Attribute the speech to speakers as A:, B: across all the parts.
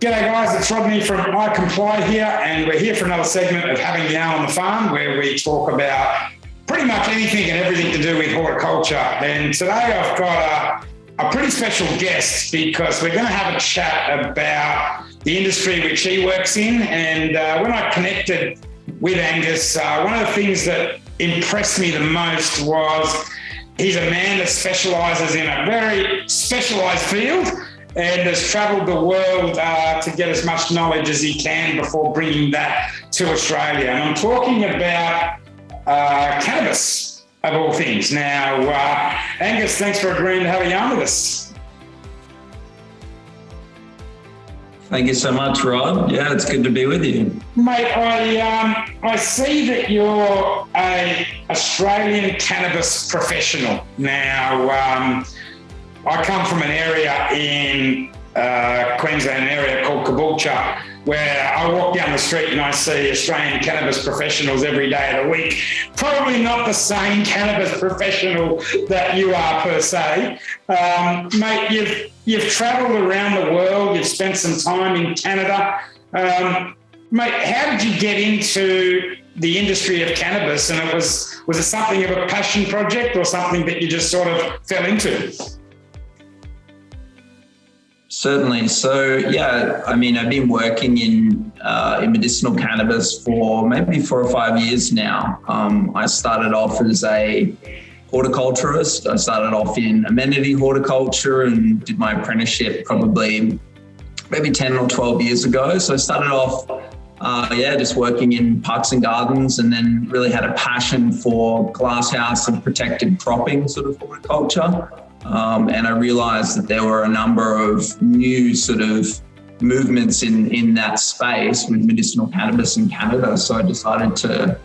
A: G'day guys, it's Rodney from I Comply here, and we're here for another segment of Having Yarn on the Farm where we talk about pretty much anything and everything to do with horticulture. And today I've got a, a pretty special guest because we're going to have a chat about the industry which he works in. And uh, when I connected with Angus, uh, one of the things that impressed me the most was he's a man that specialises in a very specialised field and has travelled the world uh, to get as much knowledge as he can before bringing that to Australia. And I'm talking about uh, cannabis, of all things. Now, uh, Angus, thanks for agreeing to have a yarn with us.
B: Thank you so much, Rob. Yeah, it's good to be with you.
A: Mate, I, um, I see that you're a Australian cannabis professional. Now, um, I come from an area in uh, Queensland area called Caboolture, where I walk down the street and I see Australian cannabis professionals every day of the week. Probably not the same cannabis professional that you are per se, um, mate. You've you've travelled around the world. You've spent some time in Canada, um, mate. How did you get into the industry of cannabis? And it was was it something of a passion project or something that you just sort of fell into?
B: Certainly. So yeah, I mean, I've been working in uh, in medicinal cannabis for maybe four or five years now. Um, I started off as a horticulturist. I started off in amenity horticulture and did my apprenticeship probably maybe 10 or 12 years ago. So I started off, uh, yeah, just working in parks and gardens and then really had a passion for glasshouse and protected cropping sort of horticulture. Um, and I realized that there were a number of new sort of movements in, in that space with medicinal cannabis in Canada. So I decided to,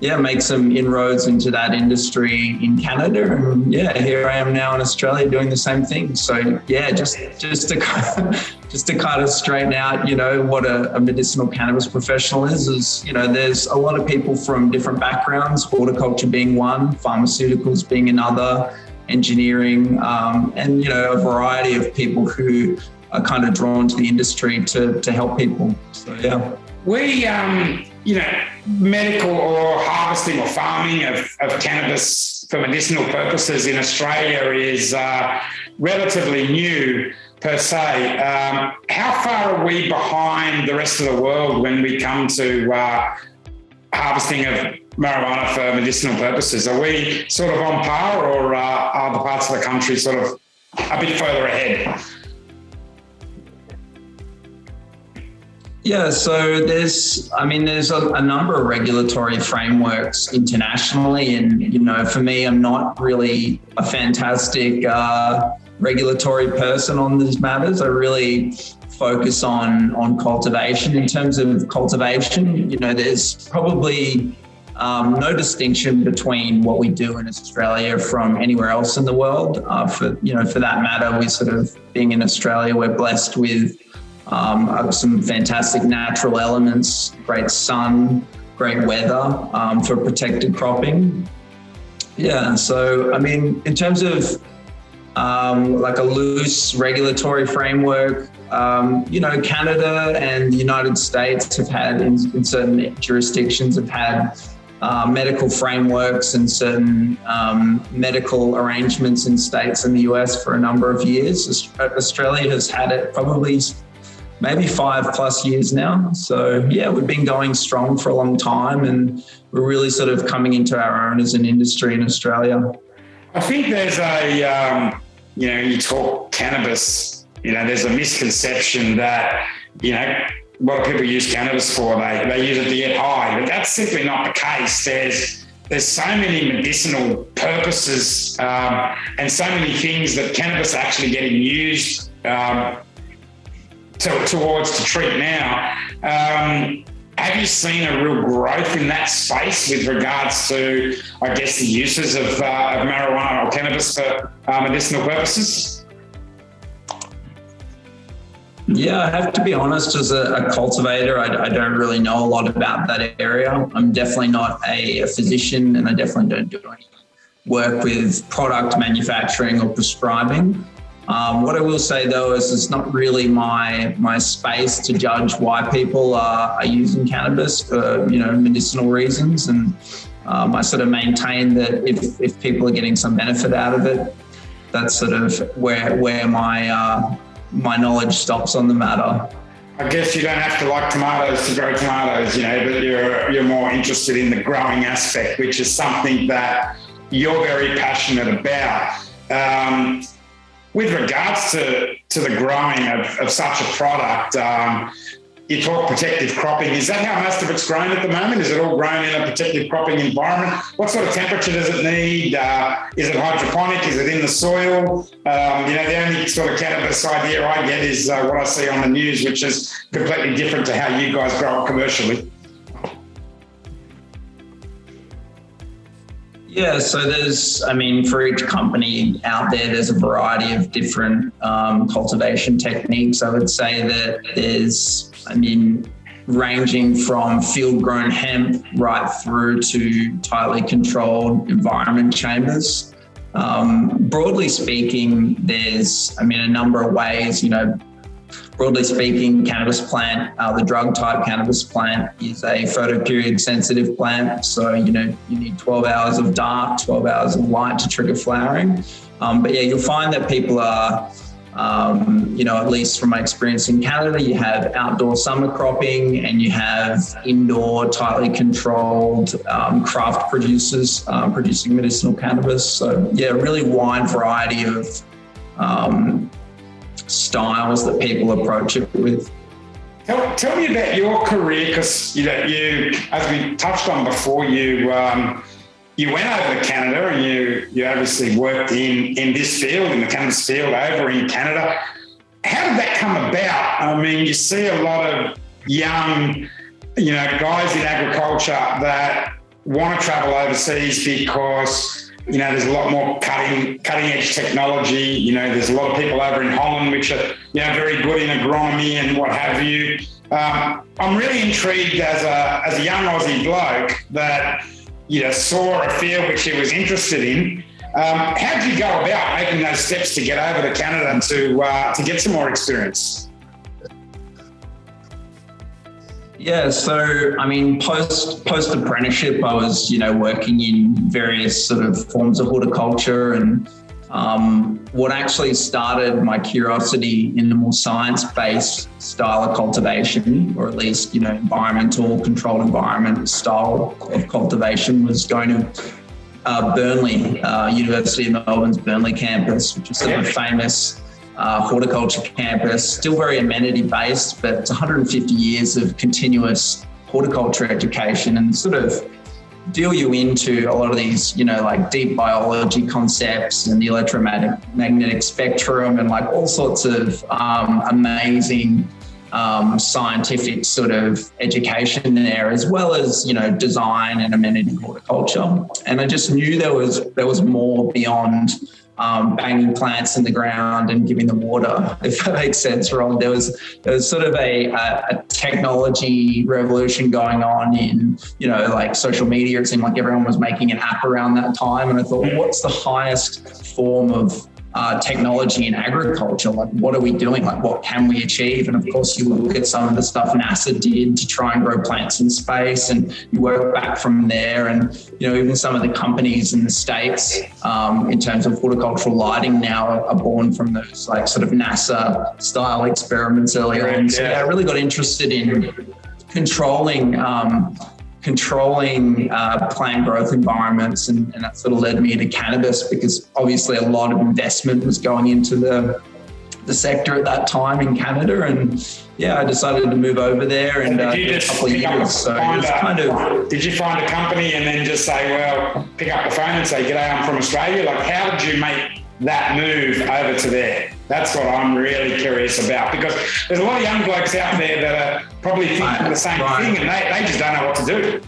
B: yeah, make some inroads into that industry in Canada. And yeah, here I am now in Australia doing the same thing. So yeah, just just to kind of, just to kind of straighten out, you know, what a, a medicinal cannabis professional is, is you know, there's a lot of people from different backgrounds, horticulture being one, pharmaceuticals being another engineering, um, and you know a variety of people who are kind of drawn to the industry to to help people. So yeah,
A: we um, you know medical or harvesting or farming of, of cannabis for medicinal purposes in Australia is uh, relatively new per se. Um, how far are we behind the rest of the world when we come to uh, harvesting of marijuana for medicinal purposes. Are we sort of on par, or uh, are the parts of the country sort of a bit further ahead?
B: Yeah, so there's, I mean, there's a, a, number of regulatory frameworks internationally, and you know, for me, I'm not really a fantastic uh, regulatory person on these matters. I really focus on on cultivation. In terms of cultivation, you know, there's probably um, no distinction between what we do in Australia from anywhere else in the world. Uh, for you know, for that matter, we sort of being in Australia, we're blessed with um, uh, some fantastic natural elements, great sun, great weather um, for protected cropping. Yeah, so I mean, in terms of um, like a loose regulatory framework, um, you know, Canada and the United States have had, in, in certain jurisdictions, have had uh, medical frameworks and certain um, medical arrangements in states in the US for a number of years. Australia has had it probably maybe five plus years now. So, yeah, we've been going strong for a long time and we're really sort of coming into our own as an industry in Australia.
A: I think there's a, um, you know, you talk cannabis, you know, there's a misconception that, you know, what people use cannabis for? They, they use it to get high, but that's simply not the case. There's there's so many medicinal purposes um, and so many things that cannabis actually getting used um, to, towards to treat now. Um, have you seen a real growth in that space with regards to, I guess, the uses of, uh, of marijuana or cannabis for uh, medicinal purposes?
B: Yeah, I have to be honest, as a, a cultivator, I, I, don't really know a lot about that area. I'm definitely not a, a, physician and I definitely don't do any work with product manufacturing or prescribing. Um, what I will say though is it's not really my my space to judge why people are, are using cannabis for you know medicinal reasons, and um, I sort of maintain that if if people are getting some benefit out of it, that's sort of where where my uh, my knowledge stops on the matter.
A: I guess you don't have to like tomatoes to grow tomatoes, you know, but you're you're more interested in the growing aspect, which is something that you're very passionate about. Um, with regards to, to the growing of, of such a product, um, you talk protective cropping. Is that how most of it's grown at the moment? Is it all grown in a protective cropping environment? What sort of temperature does it need? Uh, is it hydroponic? Is it in the soil? Um, you know, the only sort of cannabis idea I get is uh, what I see on the news, which is completely different to how you guys grow it commercially.
B: Yeah, so there's, I mean, for each company out there, there's a variety of different um, cultivation techniques. I would say that there's, I mean, ranging from field grown hemp right through to tightly controlled environment chambers. Um, broadly speaking, there's, I mean, a number of ways, you know, broadly speaking, cannabis plant, uh, the drug type cannabis plant is a photoperiod sensitive plant. So, you know, you need 12 hours of dark, 12 hours of light to trigger flowering. Um, but yeah, you'll find that people are, um, you know, at least from my experience in Canada, you have outdoor summer cropping and you have indoor, tightly controlled um, craft producers um, producing medicinal cannabis. So, yeah, really wide variety of um, styles that people approach it with.
A: Tell, tell me about your career because you know you, as we touched on before, you um, you went over to Canada and you you obviously worked in in this field in the cannabis field over in Canada. How did that come about? I mean, you see a lot of young, you know, guys in agriculture that want to travel overseas because you know, there's a lot more cutting cutting edge technology. You know, there's a lot of people over in Holland which are you know very good in agronomy and what have you. Um, I'm really intrigued as a as a young Aussie bloke that you know saw a field which he was interested in. Um, how did you go about making those steps to get over to Canada and to uh, to get some more experience?
B: Yeah, so I mean, post post apprenticeship, I was you know working in various sort of forms of horticulture, and um, what actually started my curiosity in the more science based style of cultivation, or at least you know environmental controlled environment style of cultivation, was going to uh, Burnley, uh, University of Melbourne's Burnley campus, which is sort of famous uh, horticulture campus, still very amenity based, but it's 150 years of continuous horticulture education and sort of deal you into a lot of these, you know, like deep biology concepts and the electromagnetic spectrum and like all sorts of um, amazing um, scientific sort of education there, as well as you know design and amenity horticulture. And I just knew there was there was more beyond um, banging plants in the ground and giving them water, if that makes sense, Ron. There was there was sort of a, a, a, technology revolution going on in you know like social media. It seemed like everyone was making an app around that time, and I thought, what's the highest form of uh, technology in agriculture. Like, what are we doing? Like, what can we achieve? And of course, you look at some of the stuff NASA did to try and grow plants in space, and you work back from there. And you know, even some of the companies in the states, um, in terms of horticultural lighting, now are born from those like sort of NASA style experiments earlier on. So yeah, I really got interested in controlling. Um, controlling uh, plant growth environments, and, and, that sort of led me into cannabis because obviously a lot of investment was going into the the sector at that time in Canada, and yeah, I decided to move over there and uh, a couple of years. So it was kind of.
A: Did you find a company and then just say, well, pick up the phone and say, "G'day, I'm from Australia." Like, how did you make that move over to there? That's what I'm really curious about because there's a lot of young blokes out there that are probably thinking right, the same right. thing and they, they just don't know what to do.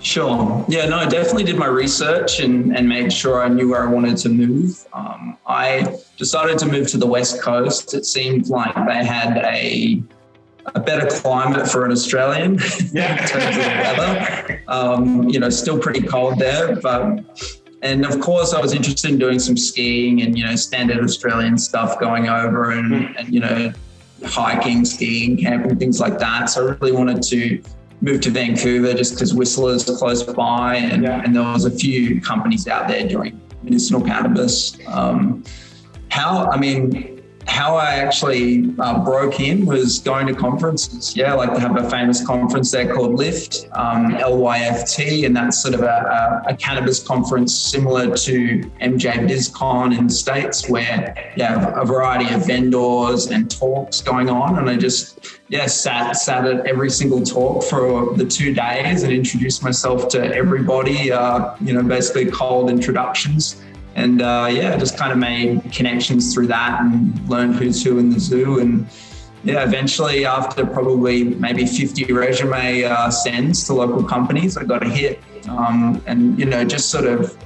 B: Sure. Yeah, no, I definitely did my research and, and made sure I knew where I wanted to move. Um, I decided to move to the West Coast. It seemed like they had a a better climate for an Australian yeah. in terms of the weather. Um, you know, still pretty cold there, but and of course, I was interested in doing some skiing and you know standard Australian stuff, going over and, mm. and you know hiking, skiing, camping, things like that. So I really wanted to move to Vancouver just because Whistler's close by, and, yeah. and there was a few companies out there doing medicinal cannabis. Um, how I mean, how I actually uh, broke in was going to conferences. Yeah, like they have a famous conference there called LIFT, um, LYFT, and that's sort of a, a, a, cannabis conference similar to MJ BizCon in the States, where you have a variety of vendors and talks going on. And I just, yeah, sat, sat at every single talk for the two days and introduced myself to everybody, uh, you know, basically cold introductions and uh, yeah, just kind of made connections through that and learned who's who in the zoo. And yeah, eventually, after probably maybe 50 resume uh, sends to local companies, I got a hit. Um, and you know, just sort of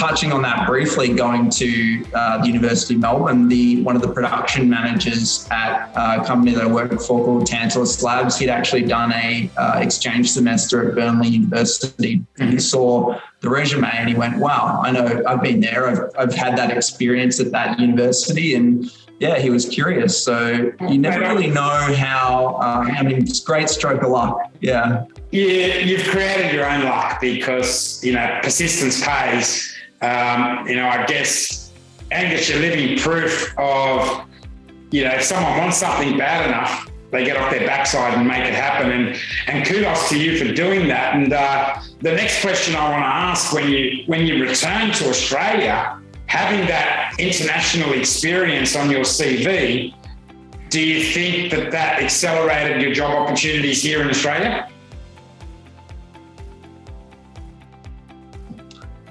B: touching on that briefly, going to uh, the University of Melbourne, the one of the production managers at a company that I worked for called Tantalus Labs, he'd actually done a uh, exchange semester at Burnley University, and he saw the resume and he went, "Wow, I know I've been there. I've I've had that experience at that university." And yeah, he was curious. So you never really know how. Uh, I mean, it's great stroke of luck. Yeah.
A: Yeah, you've created your own luck because you know persistence pays um, you know, I guess Angus, you're living proof of, you know, if someone wants something bad enough, they get off their backside and make it happen. And and kudos to you for doing that. And uh, the next question I want to ask when you when you return to Australia, having that international experience on your CV, do you think that that accelerated your job opportunities here in Australia?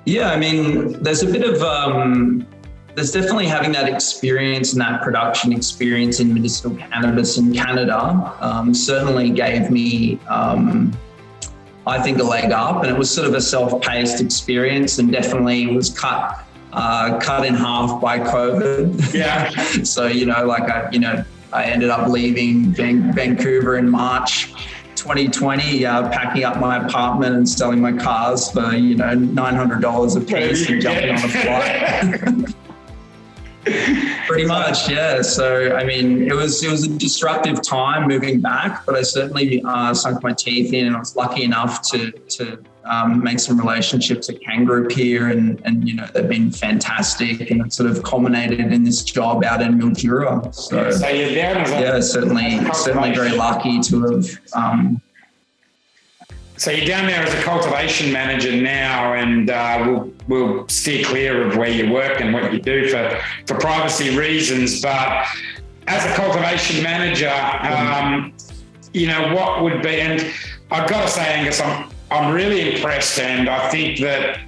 B: Yeah, I mean, there's a bit of um, there's definitely having that experience and that production experience in medicinal cannabis in Canada um, certainly gave me, um, I think, a leg up, and it was sort of a self-paced experience, and definitely was cut uh, cut in half by COVID.
A: Yeah.
B: so you know, like I, you know, I ended up leaving Vancouver in March 2020, uh, packing up my apartment and selling my cars for you know nine hundred dollars a piece and jumping on a flight. Pretty much, yeah. So I mean, it was it was a disruptive time moving back, but I certainly uh, sunk my teeth in, and I was lucky enough to to um, make some relationships at Cann Group here, and and you know they've been fantastic, and it sort of culminated in this job out in Mildura. So,
A: so
B: yeah, certainly certainly very lucky to have. Um,
A: so you're down there as a cultivation manager now, and uh, we'll we'll steer clear of where you work and what you do for for privacy reasons. But as a cultivation manager, um, you know what would be, and I've got to say, Angus, I'm I'm really impressed, and I think that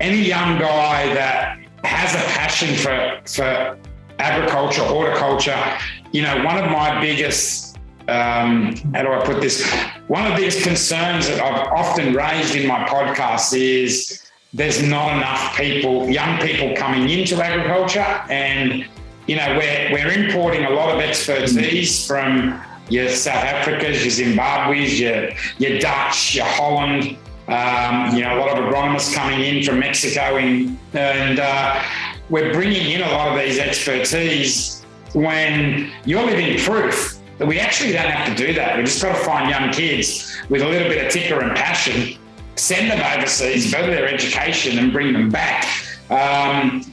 A: any young guy that has a passion for for agriculture, horticulture, you know, one of my biggest um, how do I put this? One of the biggest concerns that I've often raised in my podcast is there's not enough people, young people coming into agriculture. And, you know, we're, we're importing a lot of expertise from your South Africas, your Zimbabwe's, your, your Dutch, your Holland, um, you know, a lot of agronomists coming in from Mexico, in, and uh, we're bringing in a lot of these expertise when you're living proof that we actually don't have to do that. We just got to find young kids with a little bit of ticker and passion, send them overseas, further their education, and bring them back. Um,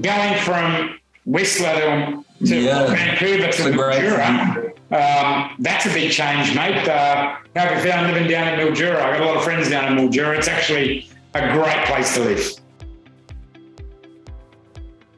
A: going from Whistler to, to yeah, Vancouver to Mildura, um, that's a big change, mate. Uh, how have you found living down in Mildura? I've got a lot of friends down in Mildura. It's actually a great place to live.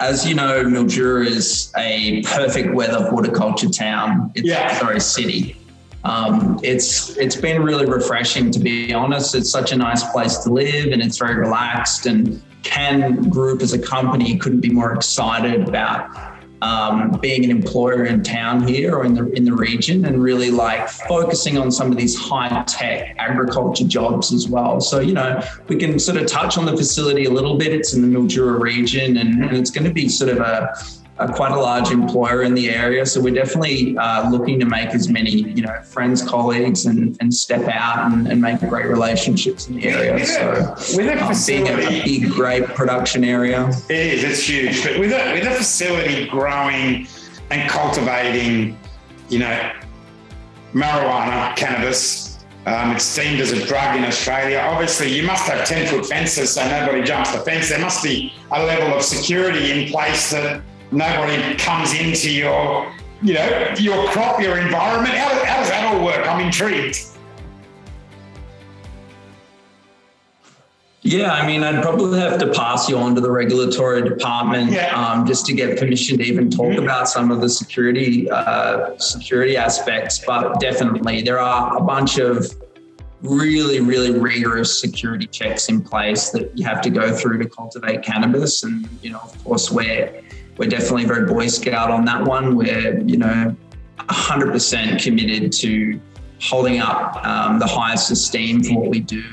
B: As you know, Mildura is a perfect weather horticulture town. It's
A: yeah.
B: sorry, city. Um, it's it's been really refreshing to be honest. It's such a nice place to live, and it's very relaxed. And Cann Group as a company couldn't be more excited about um, being an employer in town here or in the in the region, and really like focusing on some of these high tech agriculture jobs as well. So you know we can sort of touch on the facility a little bit. It's in the Mildura region, and, and it's going to be sort of a uh, quite a large employer in the area. So we're definitely uh, looking to make as many, you know, friends, colleagues, and, and step out and, and make great relationships in the area.
A: With
B: so
A: a, with a
B: um, being a, a big, great production area.
A: It is. It's huge. But with a with a facility growing and cultivating, you know, marijuana, cannabis. Um, it's deemed as a drug in Australia. Obviously, you must have 10 foot fences so nobody jumps the fence. There must be a level of security in place that nobody comes into your, you know, your crop, your environment. How, how does that all work? I'm intrigued.
B: Yeah, I mean, I'd probably have to pass you on to the regulatory department yeah. um, just to get permission to even talk mm-hmm. about some of the security uh, security aspects. But definitely, there are a bunch of really, really rigorous security checks in place that you have to go through to cultivate cannabis. And you know, of course, we're we're definitely very Boy Scout on that one. We're you know, 100% committed to holding up um, the highest esteem for what we do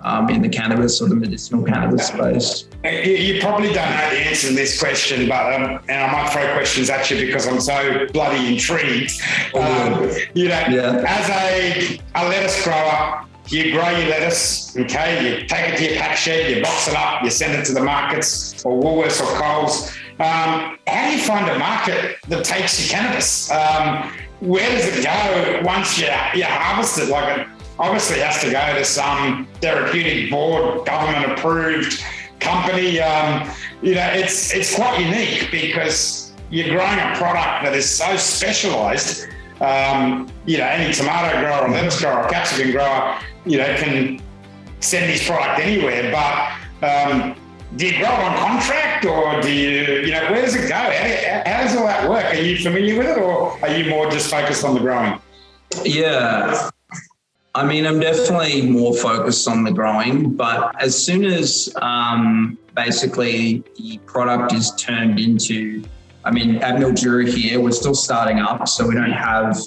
B: um, in the cannabis or the medicinal cannabis space?
A: You, probably don't know the answer to this question, but um, and I might throw questions at you because I'm so bloody intrigued. Um, you know, yeah. as a, a lettuce grower, you grow your lettuce, okay, you take it to your pack shed, you box it up, you send it to the markets or Woolworths or Coles. Um, how do you find a market that takes your cannabis? Um, where does it go once you, you harvest it? Like it obviously has to go to some therapeutic board, government approved company. Um, you know, it's it's quite unique because you're growing a product that is so specialised. Um, you know, any tomato grower, lettuce grower, capsicum grower, you know, can send his product anywhere. But um, do you grow on contract, or do you, you know, where does it go? How, how does all that work? Are you familiar with it, or are you more just focused on the growing?
B: Yeah, I mean, I'm definitely more focused on the growing, but as soon as um, basically the product is turned into, I mean, at Mildura here, we're still starting up, so we don't have,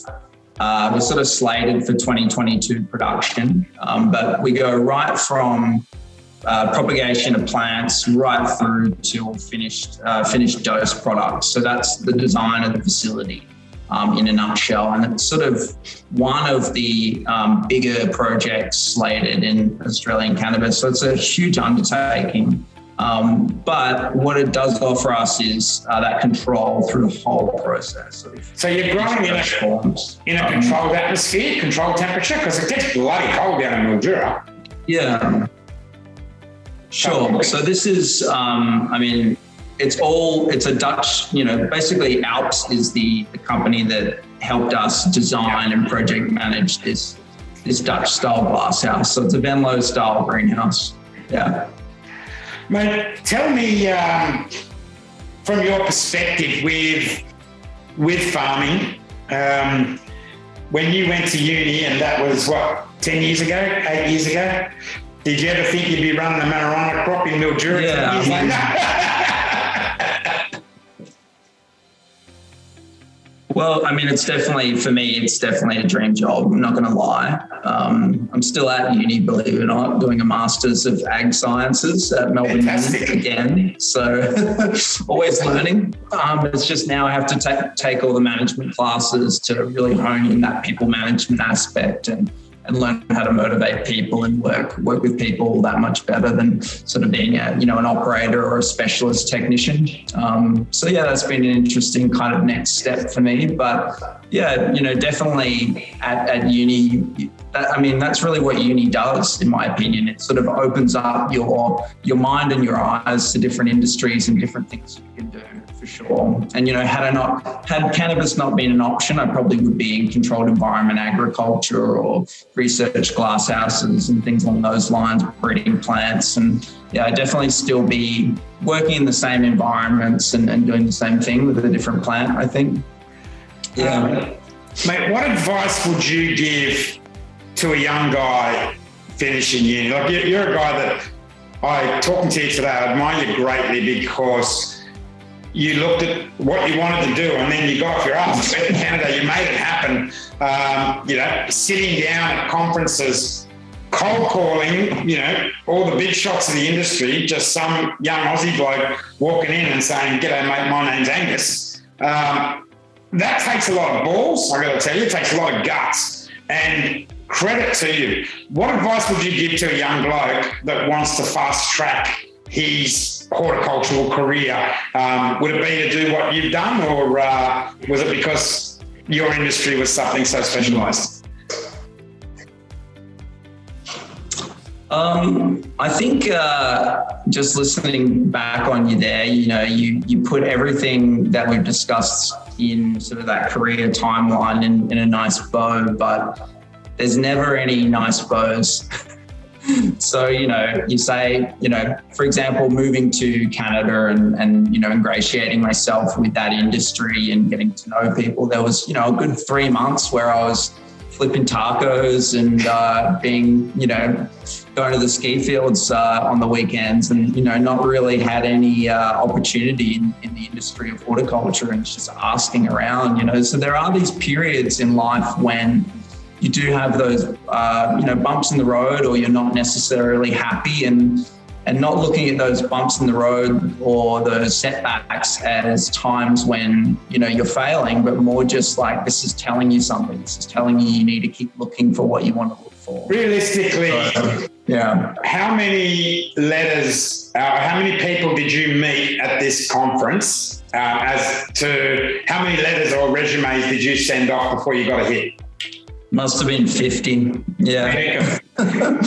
B: uh, we're sort of slated for 2022 production, um, but we go right from uh, propagation of plants right through to finished uh, finished dose products. So that's the design of the facility um, in a nutshell. And it's sort of one of the um, bigger projects slated in Australian cannabis. So it's a huge undertaking. Um, but what it does offer us is uh, that control through the whole process.
A: So you're growing in a, forms. in a controlled atmosphere, controlled temperature, because it gets bloody cold down in Mildura.
B: Yeah. Sure. So this is, um, I mean, it's all it's a Dutch, you know, basically Alps is the, the company that helped us design and project manage this this Dutch style glass house. So it's a Venlo style greenhouse. Yeah.
A: Mate, tell me um, from your perspective with with farming, um, when you went to uni, and that was what ten years ago, eight years ago. Did you ever think you'd be running a marijuana crop in Mildura?
B: Yeah. Well, I mean, it's definitely for me. It's definitely a dream job. I'm not going to lie. Um, I'm still at uni, believe it or not, doing a masters of ag sciences at Melbourne Fantastic. again. So always learning. Um, it's just now I have to take take all the management classes to really hone in that people management aspect and and learn how to motivate people and work work with people that much better than sort of being a you know an operator or a specialist technician. Um, so yeah, that's been an interesting kind of next step for me. But yeah, you know, definitely at, at uni. That, I mean, that's really what uni does, in my opinion. It sort of opens up your your mind and your eyes to different industries and different things you can do for sure. And you know, had I not had cannabis not been an option, I probably would be in controlled environment agriculture or research glass houses and things along those lines, breeding plants. And yeah, I definitely still be working in the same environments and, and doing the same thing with a different plant, I think.
A: Yeah. Um, mate, what advice would you give to a young guy finishing uni? Like you're a guy that I talking to you today, I admire you greatly because you looked at what you wanted to do and then you got off your ass, went Canada, you made it happen. Um, you know, sitting down at conferences, cold calling, you know, all the big shots of the industry, just some young Aussie bloke walking in and saying, G'day, mate, my name's Angus. Um, that takes a lot of balls. I got to tell you, it takes a lot of guts and credit to you. What advice would you give to a young bloke that wants to fast track his horticultural career? Um, would it be to do what you've done, or uh, was it because your industry was something so specialised?
B: Um, I think uh, just listening back on you there, you know, you you put everything that we've discussed in sort of that career timeline in, in a nice bow, but there's never any nice bows. so you know you say you know for example moving to canada and and you know ingratiating myself with that industry and getting to know people there was you know a good three months where i was flipping tacos and uh, being, you know, going to the ski fields uh, on the weekends and, you know, not really had any uh, opportunity in, in, the industry of horticulture and just asking around, you know. So there are these periods in life when you do have those, uh, you know, bumps in the road or you're not necessarily happy and and not looking at those bumps in the road or those setbacks as times when you know you're failing but more just like this is telling you something. This is telling you you need to keep looking for what you want to look for.
A: Realistically
B: so, yeah.
A: how many letters uh, how many people did you meet at this conference? Uh, as to how many letters or resumes did you send off before you got a hit
B: must have been 50 yeah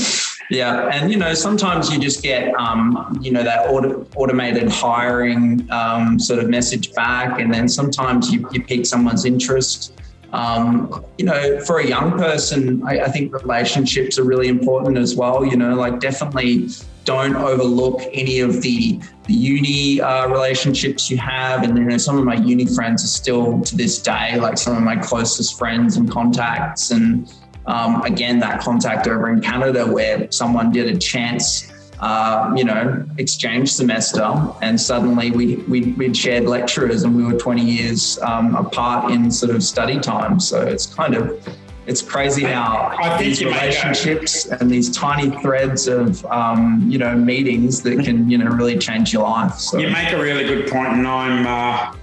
B: Yeah, and you know sometimes you just get um, you know that auto, automated hiring um, sort of message back, and then sometimes you, you pique someone's interest. Um, you know, for a young person, I, I, think relationships are really important as well. You know, like definitely don't overlook any of the, the uni uh, relationships you have. And, you know, some of my uni friends are still to this day, like some of my closest friends and contacts. And, um, again, that contact over in Canada where someone did a chance, uh, you know, exchange semester, and suddenly we, we would shared lecturers, and we were 20 years um, apart in sort of study time. So it's kind of it's crazy how these relationships and these tiny threads of um, you know meetings that can you know really change your life.
A: So you make a really good point, and I'm uh,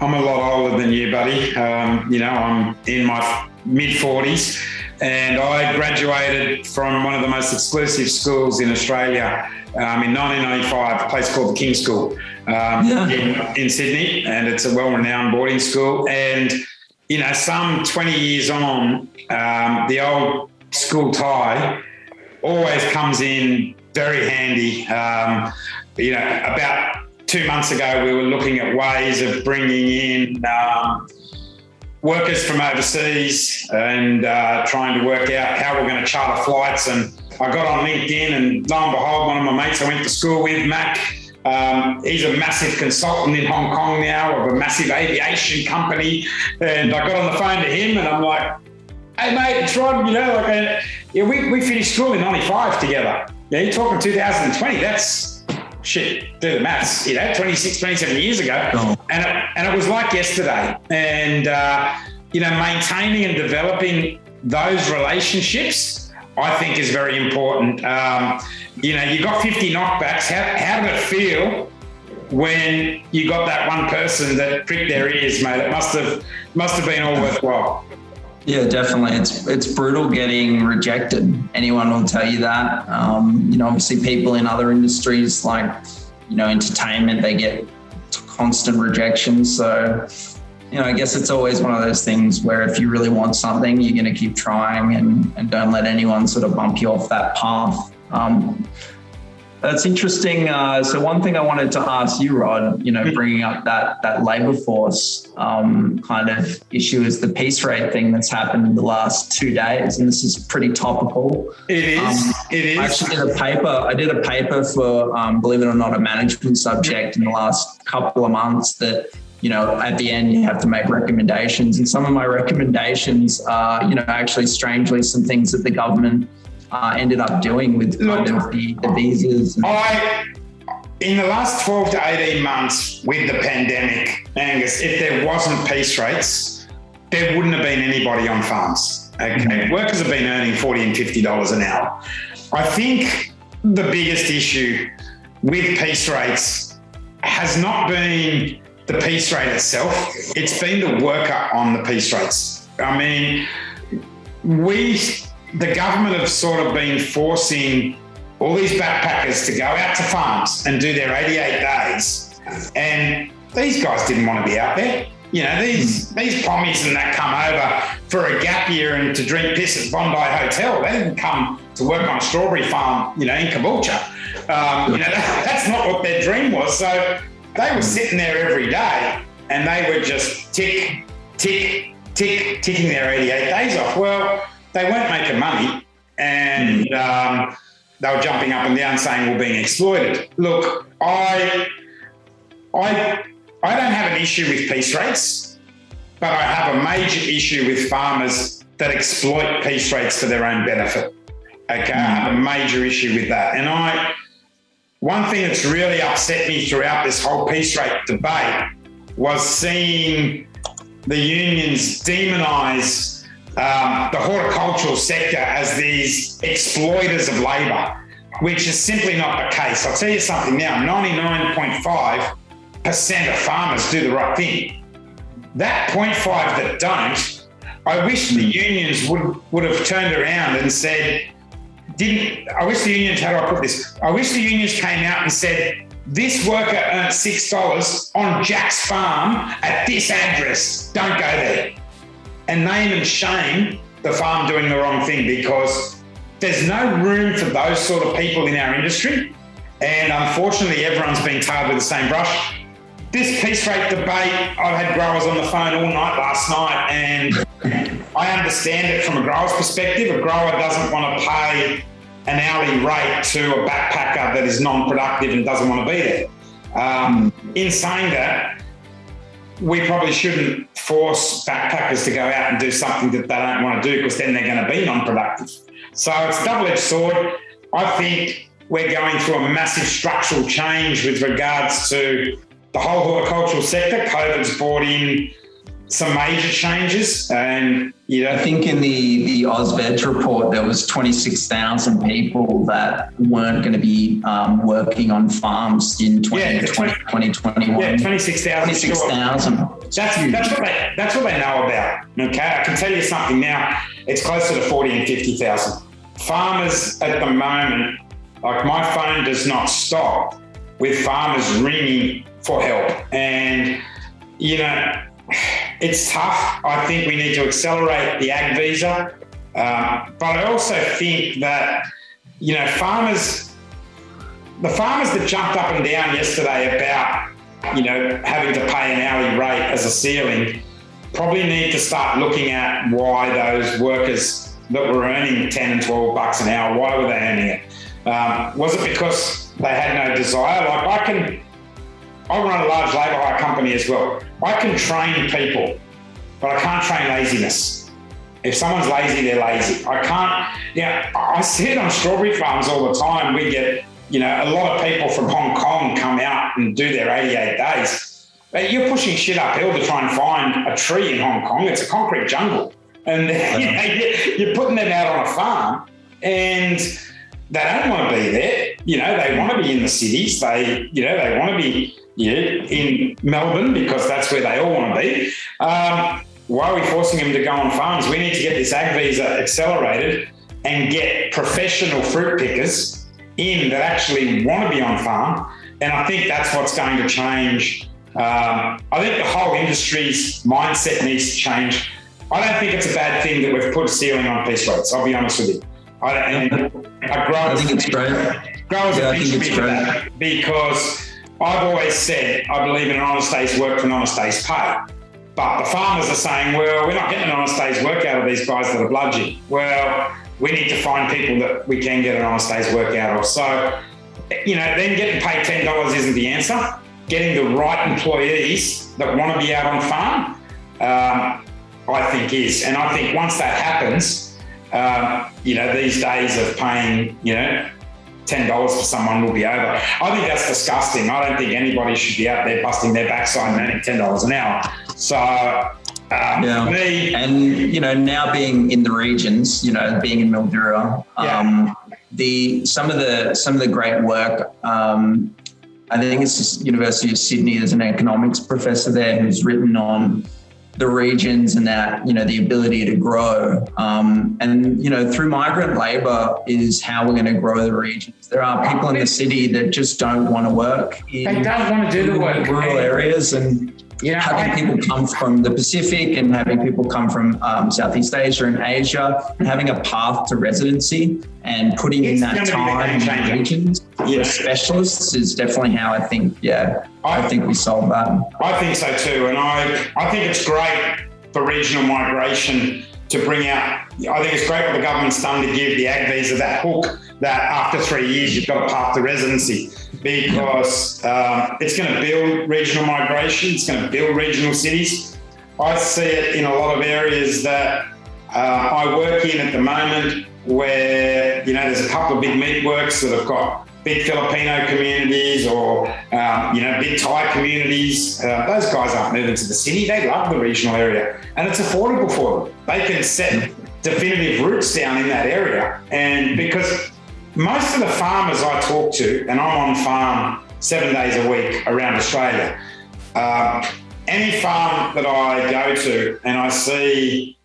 A: I'm a lot older than you, buddy. Um, you know, I'm in my mid 40s and I graduated from one of the most exclusive schools in Australia um, in 1995, a place called the King School um, yeah. in, in, Sydney, and it's a well-renowned boarding school. And you know, some 20 years on, um, the old school tie always comes in very handy. Um, you know, about two months ago, we were looking at ways of bringing in um, workers from overseas and uh, trying to work out how we're going to charter flights. And I got on LinkedIn, and lo and behold, one of my mates I went to school with, Mac, um, he's a massive consultant in Hong Kong now of a massive aviation company. And I got on the phone to him, and I'm like, hey, mate, it's Rod, you know, like, uh, yeah, we, we finished school in 95 together. Yeah, you're talking 2020. That's shit, do the maths, you know, 26, 27 years ago. Oh. And, it, and it was like yesterday. And, uh, you know, maintaining and developing those relationships, I think is very important. Um, you know, you got 50 knockbacks. How, how did it feel when you got that one person that pricked their ears, mate? It must have, must have been all worthwhile.
B: Yeah, definitely. It's it's brutal getting rejected. Anyone will tell you that. Um, you know, obviously, people in other industries like you know entertainment, they get constant rejection. So, you know, I guess it's always one of those things where if you really want something, you're going to keep trying and and don't let anyone sort of bump you off that path. Um, that's interesting. Uh, so one thing I wanted to ask you, Rod, you know, mm-hmm. bringing up that that labour force um, kind of issue is the piece rate thing that's happened in the last two days, and this is pretty topical.
A: It is. Um, it is.
B: I actually did a paper. I did a paper for, um, believe it or not, a management subject in the last couple of months that you know, at the end you have to make recommendations. And some of my recommendations are, you know, actually strangely some things that the government uh, ended up doing with kind of the, the visas?
A: I, in the last 12 to 18 months with the pandemic, Angus, if there wasn't piece rates, there wouldn't have been anybody on farms. Okay. Mm-hmm. Workers have been earning 40 and $50 an hour. I think the biggest issue with piece rates has not been the piece rate itself. It's been the worker on the piece rates. I mean, we, the government have sort of been forcing all these backpackers to go out to farms and do their 88 days. And these guys didn't want to be out there. You know, these these pommies and that come over for a gap year and to drink piss at Bondi Hotel. They didn't come to work on a strawberry farm, you know, in Caboolture. Um, you know, that, that's not what their dream was. So they were sitting there every day and they were just tick, tick, tick, ticking their 88 days off. Well, they weren't making money and um, they were jumping up and down saying we're being exploited. Look, I, I I don't have an issue with piece rates, but I have a major issue with farmers that exploit piece rates for their own benefit. Okay, I have a major issue with that. And I, one thing that's really upset me throughout this whole piece rate debate was seeing the unions demonize um, the horticultural sector as these exploiters of labour, which is simply not the case. I'll tell you something now 99.5 percent of farmers do the right thing. That 0.5 that don't, I wish the unions would, would have turned around and said, didn't, I wish the unions, how do I put this? I wish the unions came out and said, this worker earned $6 on Jack's farm at this address. Don't go there. And name and shame the farm doing the wrong thing because there's no room for those sort of people in our industry. And unfortunately, everyone's being tarred with the same brush this piece rate debate, I've had growers on the phone all night last night, and I understand it from a grower's perspective. A grower doesn't want to pay an hourly rate to a backpacker that is non productive and doesn't want to be there. Um, in saying that, we probably shouldn't force backpackers to go out and do something that they don't want to do because then they're going to be non productive. So it's a double edged sword. I think we're going through a massive structural change with regards to the whole horticultural sector. COVID's brought in some major changes, and you know,
B: I think in the the AusVeg report there was twenty six thousand people that weren't going to be um, working on farms in 20, yeah, 20, 2021.
A: Yeah, twenty six thousand.
B: Twenty six thousand.
A: That's that's what they that's what they know about. Okay, I can tell you something now. It's closer to forty and fifty thousand. Farmers at the moment, like my phone does not stop with farmers ringing for help. And, you know, it's tough. I think we need to accelerate the ag visa. Um, but I also think that, you know, farmers, the farmers that jumped up and down yesterday about, you know, having to pay an hourly rate as a ceiling probably need to start looking at why those workers that were earning 10 and 12 bucks an hour, why were they earning it? Um, was it because they had no desire? Like I can, I run a large labour hire company as well. I can train people, but I can't train laziness. If someone's lazy, they're lazy. I can't, you know, I see it on strawberry farms all the time. We get, you know, a lot of people from Hong Kong come out and do their 88 days. But you're pushing shit uphill to try and find a tree in Hong Kong. It's a concrete jungle. And you know, you're putting them out on a farm and they don't want to be there. You know, they want to be in the cities. They, you know, they want to be yeah, in Melbourne because that's where they all want to be. Um, why are we forcing them to go on farms? We need to get this ag visa accelerated and get professional fruit pickers in that actually want to be on farm. And I think that's what's going to change. Um, I think the whole industry's mindset needs to change. I don't think it's a bad thing that we've put a ceiling on piece rates. I'll be honest with you. I, and
B: I think it's great.
A: Growers yeah, I think it's great. because I've always said I believe in an honest day's work for an honest day's pay. But the farmers are saying, well, we're not getting an honest day's work out of these guys that are bludgeoning. Well, we need to find people that we can get an honest day's work out of. So, you know, then getting paid $10 isn't the answer. Getting the right employees that want to be out on farm, um, I think is. And I think once that happens, um, you know, these days of paying, you know, ten dollars for someone will be over. I think that's disgusting. I don't think anybody should be out there busting their backside and earning ten dollars an hour. So um,
B: yeah. Me, and you know, now being in the regions, you know, being in Mildura, um, the some of the some of the great work um, I think it's University of Sydney. There's an economics professor there who's written on the regions and that you know the ability to grow. Um, and you know through migrant labor is how we're going to grow the regions. There are people in the city that just don't want to work
A: in they don't want to do the work.
B: rural areas and you know, having people come from the Pacific and having people come from um, Southeast Asia and Asia, and having a path to residency and putting it's in that time in regions yeah. specialists is definitely how I think, yeah, I, I think we solve that.
A: I think so too. And I, I think it's great for regional migration to bring out, I think it's great what the government's done to give the ag visa that hook that after three years you've got a path to residency because um, it's going to build regional migration, it's going to build regional cities. I see it in a lot of areas that uh, I work in at the moment where, you know, there's a couple of big meatworks that have got big Filipino communities or, um, you know, big Thai communities. Uh, those guys aren't moving to the city. They love the regional area and it's affordable for them. They can set definitive roots down in that area. And because most of the farmers I talk to, and I'm on farm seven days a week around Australia, uh, any farm that I go to and I see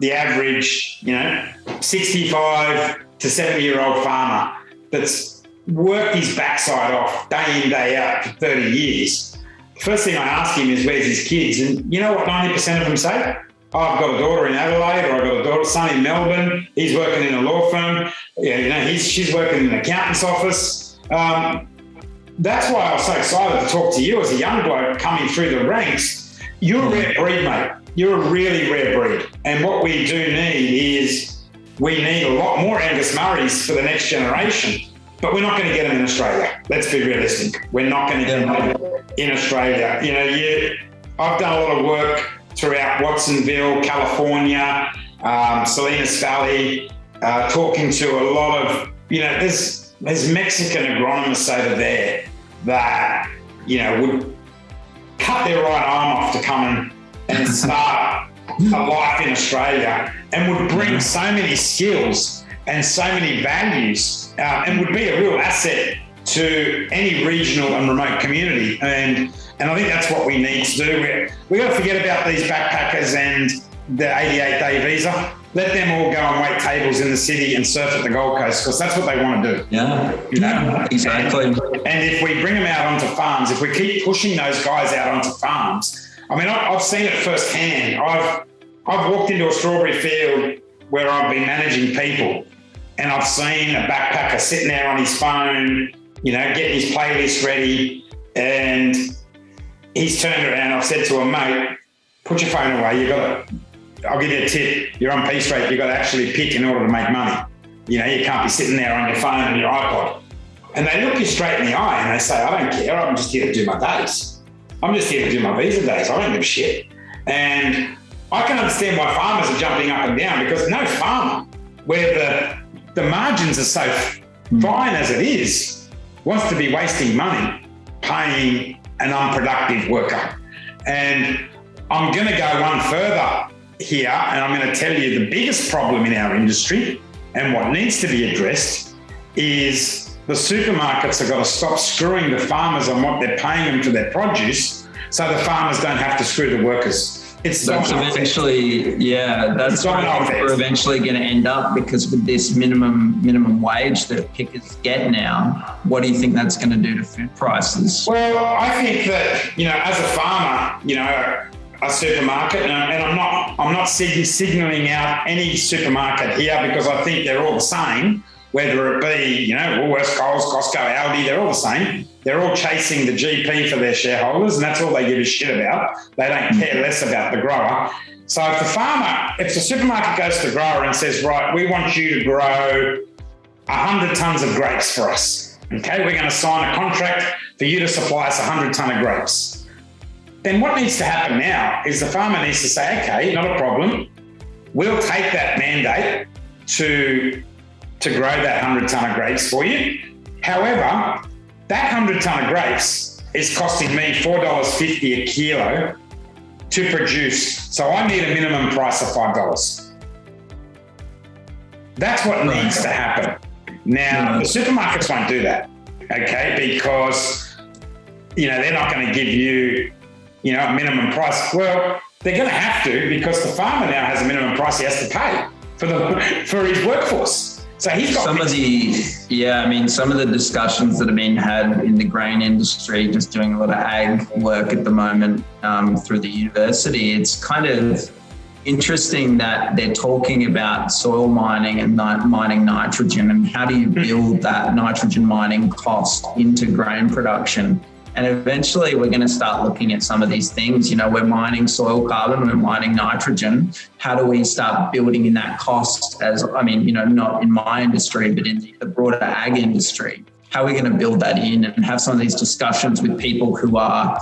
A: the average, you know, 65 to 70 year old farmer that's worked his backside off day in, day out for 30 years. First thing I ask him is, where's his kids? And you know what 90% of them say? I've got a daughter in Adelaide, or I've got a daughter, son in Melbourne. He's working in a law firm. Yeah, you know, he's, she's working in an accountant's office. Um, that's why I was so excited to talk to you as a young bloke coming through the ranks. You're a rare breed, mate. You're a really rare breed. And what we do need is we need a lot more Angus Murrays for the next generation. But we're not going to get them in Australia. Let's be realistic. We're not going to get them in Australia. You know, you, I've done a lot of work throughout Watsonville, California, um, Salinas Valley, uh, talking to a lot of, you know, there's, there's Mexican agronomists over there that, you know, would cut their right arm off to come and, and start a life in Australia and would bring so many skills and so many values uh, and would be a real asset to any regional and remote community. And and I think that's what we need to do. We're, we got to forget about these backpackers and the 88 day visa. Let them all go and wait tables in the city and surf at the Gold Coast because that's what they want to
B: do. Yeah, you know? yeah exactly. And,
A: and, if we bring them out onto farms, if we keep pushing those guys out onto farms, I mean, I've seen it firsthand. I've I've walked into a strawberry field where I've been managing people, and I've seen a backpacker sitting there on his phone, you know, getting his playlist ready, and he's turned around. I've said to him, mate, put your phone away. You've got to, I'll give you a tip. You're on Piece rate. You've got to actually pick in order to make money. You know, you can't be sitting there on your phone and your iPod. And they look you straight in the eye and they say, I don't care. I'm just here to do my days. I'm just here to do my visa days. I don't give a shit. And I can understand why farmers are jumping up and down because no farmer where the, the margins are so fine as it is wants to be wasting money paying an unproductive worker. And I'm going to go one further here, and I'm going to tell you the biggest problem in our industry and what needs to be addressed is the supermarkets have got to stop screwing the farmers on what they're paying them for their produce so the farmers don't have to screw the workers.
B: It's that's eventually, yeah, that's where we're eventually going to end up because with this minimum minimum wage that pickers get now, what do you think that's going to do to food prices?
A: Well, I think that you know, as a farmer, you know, a supermarket, and I'm not I'm not signaling out any supermarket here because I think they're all the same whether it be, you know, Woolworths, Coles, Costco, Aldi, they're all the same. They're all chasing the GP for their shareholders, and that's all they give a shit about. They don't care less about the grower. So if the farmer, if the supermarket goes to the grower and says, right, we want you to grow 100 tons of grapes for us, okay, we're going to sign a contract for you to supply us 100 ton of grapes. Then what needs to happen now is the farmer needs to say, okay, not a problem. We'll take that mandate to to grow that 100 tonne of grapes for you. However, that 100 tonne of grapes is costing me $4.50 a kilo to produce. So I need a minimum price of $5. That's what right. needs to happen. Now, the supermarkets won't do that, okay, because you know, they're not going to give you, you know, a minimum price. Well, they're going to have to because the farmer now has a minimum price he has to pay for the for his workforce. So he's got
B: some of the yeah, I mean some of the discussions that have been had in the grain industry, just doing a lot of ag work at the moment um, through the university. It's kind of interesting that they're talking about soil mining and mining nitrogen and how do you build that nitrogen mining cost into grain production and eventually we're going to start looking at some of these things. You know, we're mining soil carbon, we're mining nitrogen. How do we start building in that cost as, I mean, you know, not in my industry, but in the broader ag industry? How are we going to build that in and have some of these discussions with people who are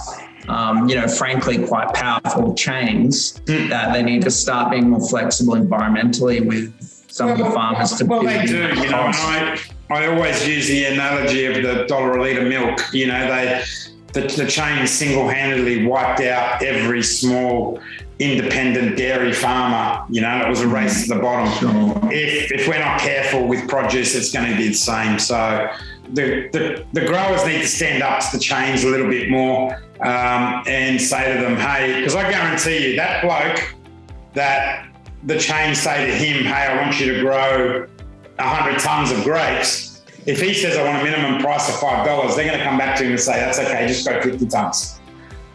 B: um, you know, frankly, quite powerful chains that they need to start being more flexible environmentally with some well, of the farmers to
A: well, they do. You know, I, I always use the analogy of the dollar a litre milk. You know, they the, the chain single-handedly wiped out every small independent dairy farmer. You know, it was a race to the bottom. Sure. If if we're not careful with produce, it's going to be the same. So the, the, the growers need to stand up to the chains a little bit more um, and say to them, hey, because I guarantee you that bloke that the chain say to him, hey, I want you to grow 100 tons of grapes if he says I want a minimum price of five dollars, they're going to come back to him and say that's okay, just go 50 tons.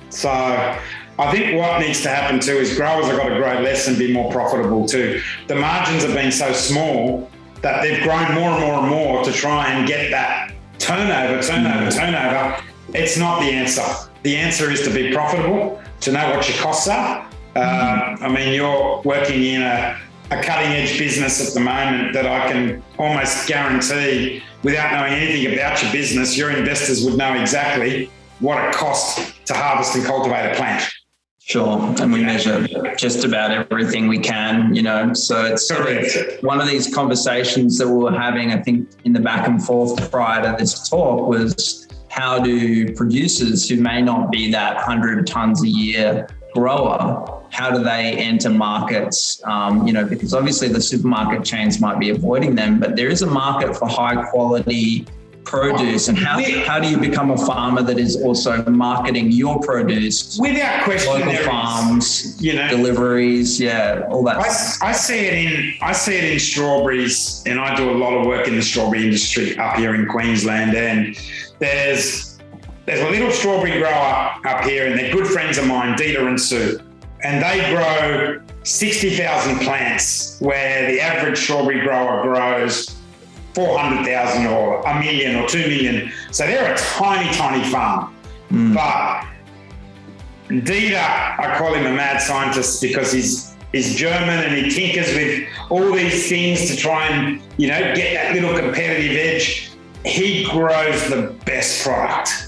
A: So I think what needs to happen too is growers have got to grow less and be more profitable too. The margins have been so small that they've grown more and more and more to try and get that turnover, turnover, turnover. It's not the answer. The answer is to be profitable, to know what your costs are. Uh, I mean, you're working in a a cutting edge business at the moment that I can almost guarantee, without knowing anything about your business, your investors would know exactly what it costs to harvest and cultivate a plant.
B: Sure. And we measure just about everything we can, you know. So it's sort of one of these conversations that we were having, I think, in the back and forth prior to this talk was how do producers who may not be that 100 tons a year grower how do they enter markets? Um, you know, because obviously the supermarket chains might be avoiding them, but there is a market for high quality produce. And how, how do you become a farmer that is also marketing your produce?
A: Without question
B: local farms you know? deliveries yeah all that
A: I, I, see it in i see it in strawberries and i do a lot of work in the strawberry industry up here in queensland and there's there's a little strawberry grower up here and they're good friends of mine Dieter and sue and they grow 60,000 plants where the average strawberry grower grows 400,000 or a million or 2 million. So they're a tiny, tiny farm. Mm. But Dieter, I call him a mad scientist because he's he's German and he tinkers with all these things to try and, you know, get that little competitive edge. He grows the best product.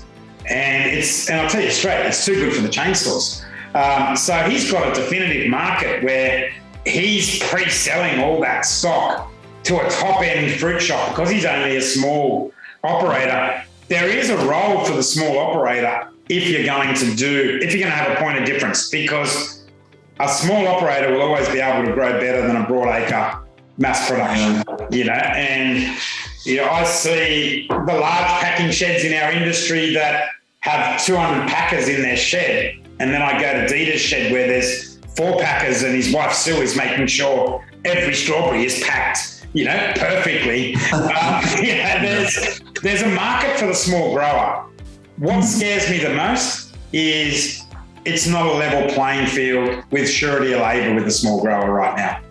A: And it's and I'll tell you straight, it's too good for the chain stores. Um, so he's got a definitive market where he's pre-selling all that stock to a top-end fruit shop because he's only a small operator. There is a role for the small operator if you're going to do, if you're going to have a point of difference, because a small operator will always be able to grow better than a broadacre mass production, you know, and you know, I see the large packing sheds in our industry that have 200 packers in their shed and then I go to Dieter's shed where there's four packers and his wife Sue is making sure every strawberry is packed, you know, perfectly. um, yeah, there's, there's a market for the small grower. What scares me the most is it's not a level playing field with surety of labour with the small grower right now.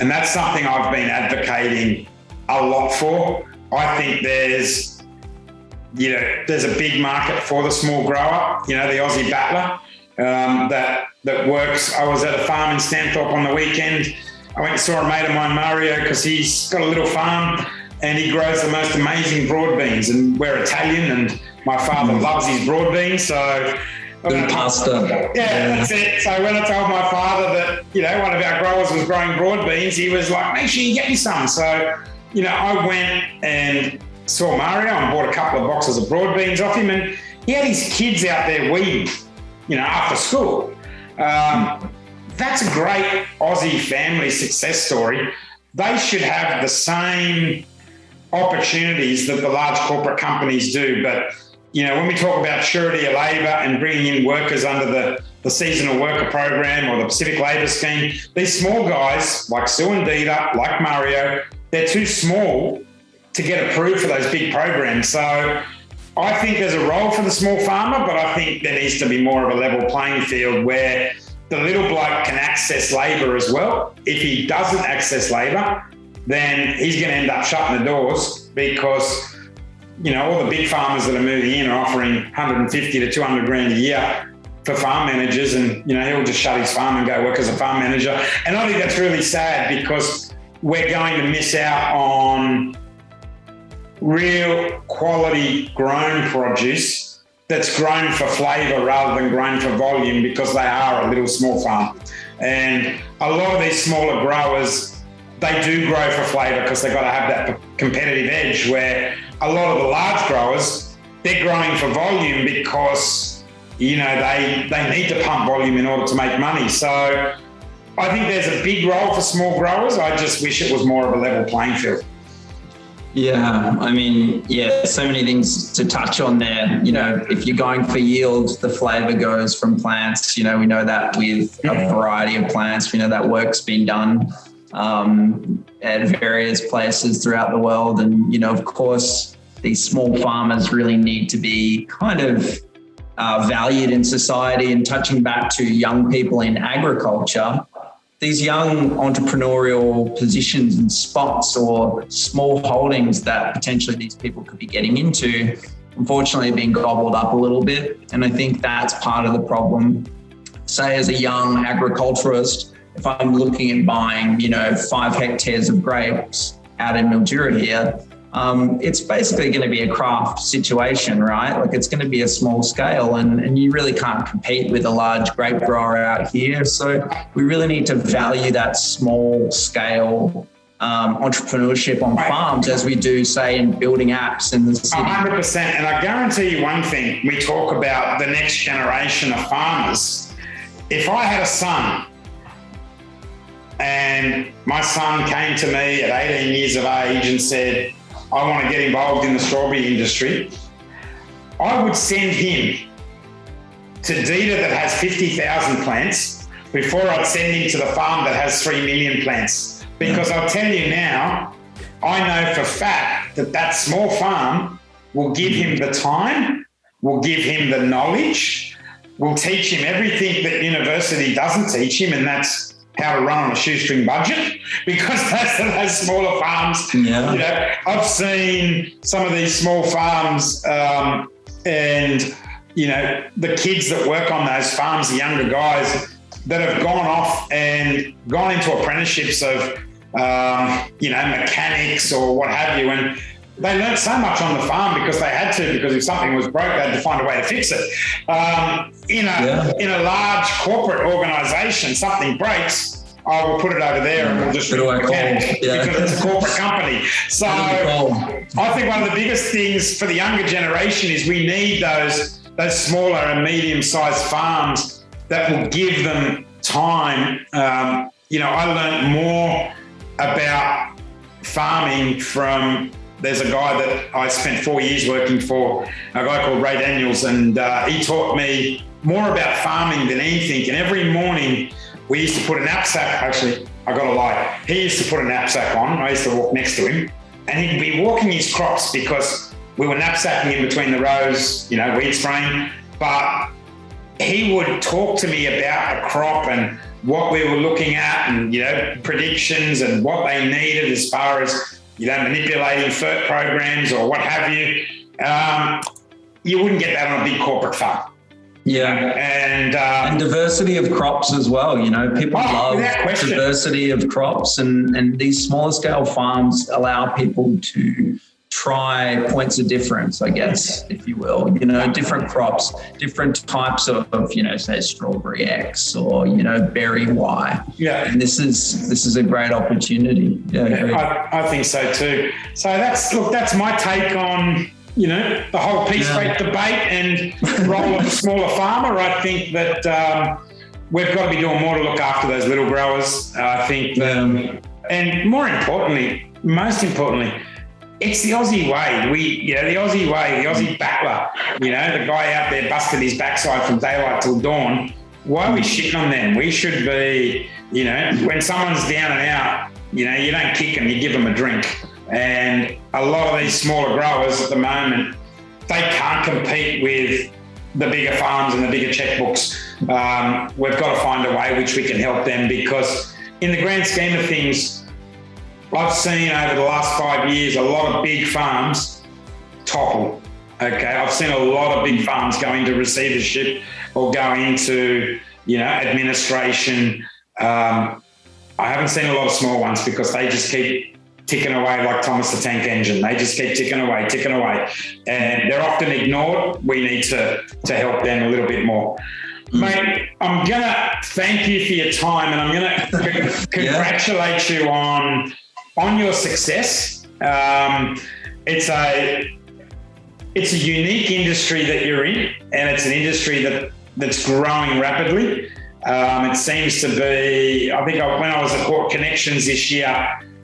A: And that's something I've been advocating a lot for. I think there's, you know, there's a big market for the small grower, you know, the Aussie battler um, that that works. I was at a farm in Stanthorpe on the weekend. I went and saw a mate of mine, Mario, because he's got a little farm and he grows the most amazing broad beans. And we're Italian, and my father mm. loves his broad beans, so.
B: The pasta.
A: Yeah, yeah, that's it. So when I told my father that you know one of our growers was growing broad beans, he was like, "Make sure you get me some." So you know, I went and saw Mario and bought a couple of boxes of broad beans off him, and he had his kids out there weeding you know, after school. Um, that's a great Aussie family success story. They should have the same opportunities that the large corporate companies do, but you know, when we talk about surety of labour and bringing in workers under the, the seasonal worker program or the Pacific Labour Scheme, these small guys like Sue and Dieter, like Mario, they're too small to get approved for those big programs. So I think there's a role for the small farmer, but I think there needs to be more of a level playing field where the little bloke can access labour as well. If he doesn't access labour, then he's going to end up shutting the doors because you know all the big farmers that are moving in are offering 150 to 200 grand a year for farm managers, and you know he'll just shut his farm and go work as a farm manager. And I think that's really sad because we're going to miss out on real quality grown produce that's grown for flavour rather than grown for volume because they are a little small farm. And a lot of these smaller growers, they do grow for flavour because they've got to have that competitive edge where a lot of the large growers, they're growing for volume because, you know, they, they need to pump volume in order to make money. So I think there's a big role for small growers. I just wish it was more of a level playing field.
B: Yeah, I mean, yeah, so many things to touch on there. You know, if you're going for yield, the flavor goes from plants. You know, we know that with a variety of plants. We know that work's been done um, at various places throughout the world. And, you know, of course, these small farmers really need to be kind of uh, valued in society and touching back to young people in agriculture these young entrepreneurial positions and spots or small holdings that potentially these people could be getting into, unfortunately, being gobbled up a little bit. And I think that's part of the problem. Say, as a young agriculturist, if I'm looking at buying, you know, five hectares of grapes out in Mildura here, um, it's basically going to be a craft situation, right? Like it's going to be a small scale, and, and you really can't compete with a large grape grower out here. So we really need to value that small scale um, entrepreneurship on farms as we do, say, in building apps in the city.
A: 100%. And I guarantee you one thing we talk about the next generation of farmers. If I had a son and my son came to me at 18 years of age and said, I want to get involved in the strawberry industry, I would send him to Dieter that has 50,000 plants before I'd send him to the farm that has 3 million plants. Because I'll tell you now, I know for fact that that small farm will give him the time, will give him the knowledge, will teach him everything that university doesn't teach him, and that's how to run on a shoestring budget because that's those smaller farms. Yeah. You know, I've seen some of these small farms um, and you know the kids that work on those farms, the younger guys that have gone off and gone into apprenticeships of um, you know mechanics or what have you, and they learned so much on the farm because they had to, because if something was broke, they had to find a way to fix it. Um, in a yeah. in a large corporate organisation, something breaks. I will put it over there and we'll just
B: do it
A: yeah. because it's a corporate company. So I think one of the biggest things for the younger generation is we need those those smaller and medium sized farms that will give them time. Um, you know, I learned more about farming from there's a guy that I spent four years working for, a guy called Ray Daniels, and uh, he taught me more about farming than anything. And every morning we used to put a knapsack, actually, I got a lie. He used to put a knapsack on. I used to walk next to him, and he'd be walking his crops because we were knapsacking in between the rows, you know, weed spraying. But he would talk to me about the crop and what we were looking at and, you know, predictions and what they needed as far as you know, manipulating FERT programs or what have you. Um, you wouldn't get that on a big corporate farm.
B: Yeah,
A: and um,
B: and diversity of crops as well. You know, people oh, love diversity of crops, and and these smaller scale farms allow people to try points of difference, I guess, if you will. You know, different crops, different types of, you know, say strawberry X or you know berry Y.
A: Yeah.
B: And this is this is a great opportunity.
A: Yeah, yeah I, I, think so too. So that's look, that's my take on you know the whole piece yeah. rate debate and role of the smaller farmer. I think that. Um, we've got to be doing more to look after those little growers. I think, um, and more importantly, most importantly, it's the Aussie way. We, you know, the Aussie way, the Aussie battler, you know, the guy out there busting his backside from daylight till dawn. Why are we shitting on them? We should be, you know, when someone's down and out, you know, you don't kick them, you give them a drink. And a lot of these smaller growers at the moment, they can't compete with the bigger farms and the bigger checkbooks. Um, we've got to find a way which we can help them because, in the grand scheme of things, I've seen over the last five years a lot of big farms topple. Okay, I've seen a lot of big farms go into receivership or go into you know administration. Um, I haven't seen a lot of small ones because they just keep ticking away like Thomas the Tank Engine. They just keep ticking away, ticking away, and they're often ignored. We need to to help them a little bit more. Mate, I'm gonna thank you for your time, and I'm gonna congratulate you on on your success. Um, it's a it's a unique industry that you're in, and it's an industry that that's growing rapidly. Um, it seems to be. I think I, when I was at Hort Connections this year,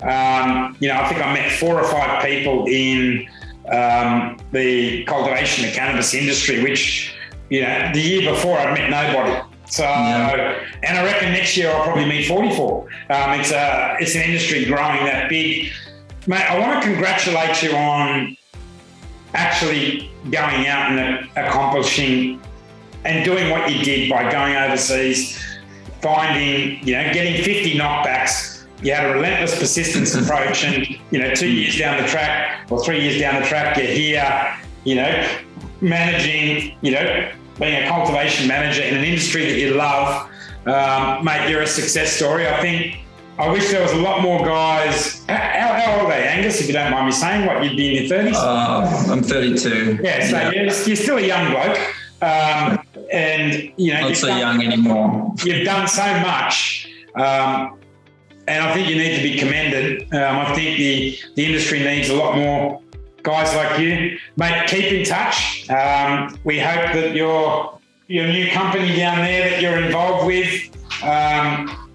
A: um, you know, I think I met four or five people in um, the cultivation of cannabis industry, which you know, the year before I met nobody. So, yeah. and I reckon next year I'll probably meet 44. Um, it's a, it's an industry growing that big. Mate, I want to congratulate you on actually going out and accomplishing and doing what you did by going overseas, finding, you know, getting 50 knockbacks. You had a relentless persistence approach, and you know, two years down the track or three years down the track, you're here, you know, managing, you know, being a cultivation manager in an industry that you love, um, mate, you're a success story. I think I wish there was a lot more guys. How, how, old are they, Angus, if you don't mind me saying? What, you'd be in your 30s?
B: Uh, I'm 32.
A: Yeah, so yeah. You're, you're, still a young bloke. Um, and, you know,
B: not so done, young anymore.
A: You've done so much. Um, and I think you need to be commended. Um, I think the, the industry needs a lot more guys like you, mate, keep in touch. Um, we hope that your your new company down there that you're involved with um,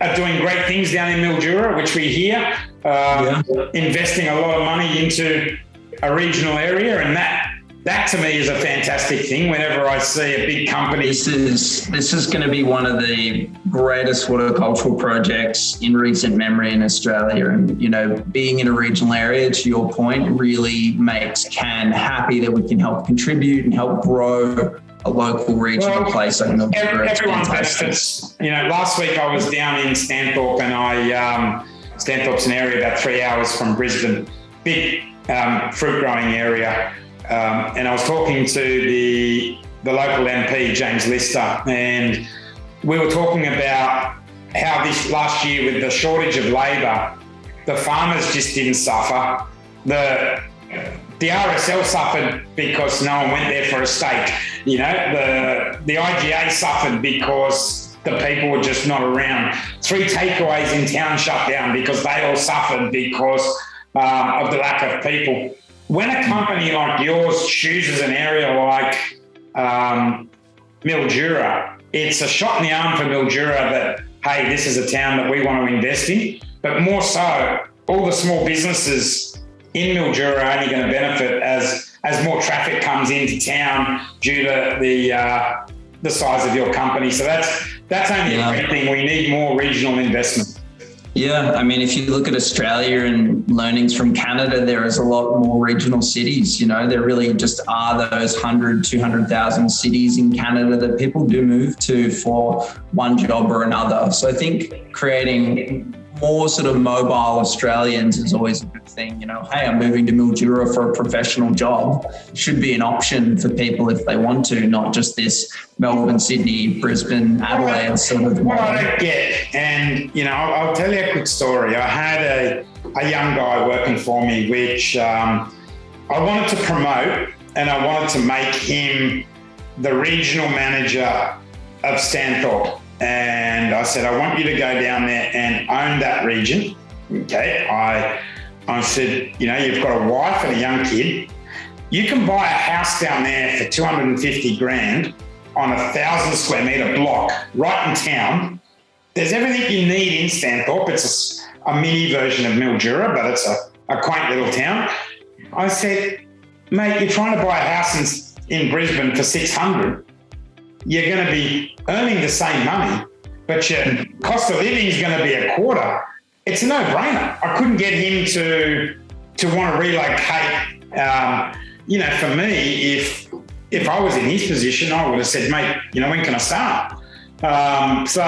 A: are doing great things down in Mildura, which we hear. Um, yeah. Investing a lot of money into a regional area, and that that to me is a fantastic thing. Whenever I see a big company,
B: this is this is going to be one of the greatest horticultural projects in recent memory in Australia. And you know, being in a regional area, to your point, really makes Cann happy that we can help contribute and help grow a local regional well, place like
A: Everyone benefits. You know, last week I was down in Stanthorpe, and I um, Stanthorpe's an area about three hours from Brisbane, big um, fruit growing area um, and I was talking to the the local MP James Lister, and we were talking about how this last year with the shortage of labour, the farmers just didn't suffer. The the RSL suffered because no one went there for a steak. You know, the the IGA suffered because the people were just not around. Three takeaways in town shut down because they all suffered because um, of the lack of people when a company like yours chooses an area like um, Mildura, it's a shot in the arm for Mildura that, hey, this is a town that we want to invest in. But more so, all the small businesses in Mildura are only going to benefit as as more traffic comes into town due to the uh, the size of your company. So that's that's only yeah. a great thing. We need more regional investment.
B: Yeah, I mean, if you look at Australia and learnings from Canada, there is a lot more regional cities. You know, there really just are those 100, 200,000 cities in Canada that people do move to for one job or another. So I think creating more sort of mobile Australians is always a good thing. You know, hey, I'm moving to Mildura for a professional job. Should be an option for people if they want to, not just this Melbourne, Sydney, Brisbane, Adelaide sort of.
A: What I get, and you know, I'll, I'll, tell you a quick story. I had a, a young guy working for me, which um, I wanted to promote, and I wanted to make him the regional manager of Stanthorpe and I said, I want you to go down there and own that region. Okay. I, I said, you know, you've got a wife and a young kid. You can buy a house down there for 250 grand on a thousand square meter block right in town. There's everything you need in Stanthorpe. It's a, a mini version of Mildura, but it's a a quaint little town. I said, mate, you're trying to buy a house in, in Brisbane for 600. You're going to be earning the same money, but your cost of living is going to be a quarter. It's a no-brainer. I couldn't get him to to want to relocate. Um, you know, for me, if if I was in his position, I would have said, mate, you know, when can I start? Um, so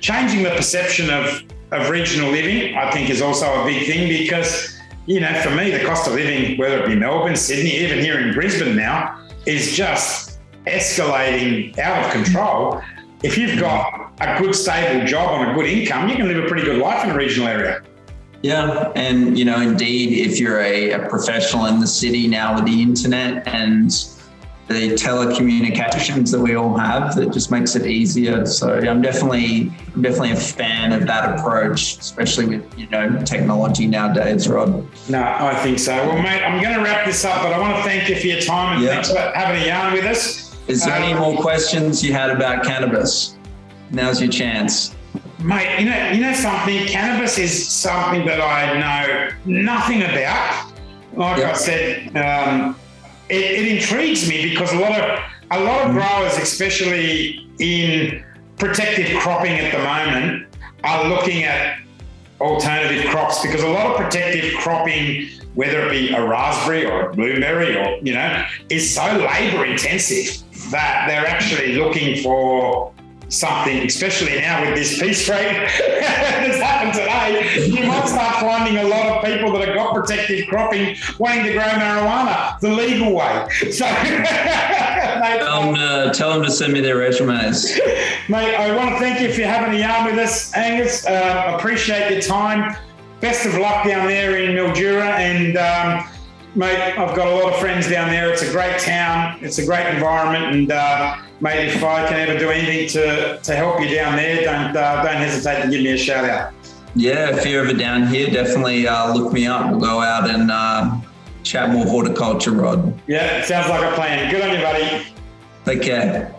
A: changing the perception of of regional living, I think, is also a big thing because you know, for me, the cost of living, whether it be Melbourne, Sydney, even here in Brisbane now, is just escalating out of control. If you've got a good, stable job on a good income, you can live a pretty good life in a regional area.
B: Yeah, and you know, indeed, if you're a, a professional in the city now with the internet and the telecommunications that we all have that just makes it easier. So I'm definitely I'm definitely a fan of that approach, especially with you know technology nowadays, Rod.
A: No, I think so. Well, mate, I'm going to wrap this up, but I want to thank you for your time and yep. thanks for having a yarn with us.
B: Is there any more questions you had about cannabis? Now's your chance.
A: Mate, you know, you know something. Cannabis is something that I know nothing about. Like yep. I said, um, it, it intrigues me because a lot of a lot of growers, especially in protective cropping at the moment, are looking at alternative crops because a lot of protective cropping, whether it be a raspberry or a blueberry or you know, is so labor intensive that they're actually looking for something, especially now with this piece rate that's happened today, you might start finding a lot of people that have got protective cropping wanting to grow marijuana the legal way. So,
B: mate, tell, them to, tell them to send me their resumes.
A: Mate, I want to thank you for having a yarn with us, Angus. Uh, appreciate your time. Best of luck down there in Mildura and. Um, mate, I've got a lot of friends down there. It's a great town. It's a great environment, and uh, mate, if I can ever do anything to, to help you down there, don't uh, don't hesitate to give me a shout out.
B: Yeah, if you're ever down here, definitely uh, look me up. We'll go out and uh, chat more horticulture, Rod.
A: Yeah, sounds like a plan. Good on you, buddy.
B: Take care.